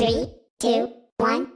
Three, two, one.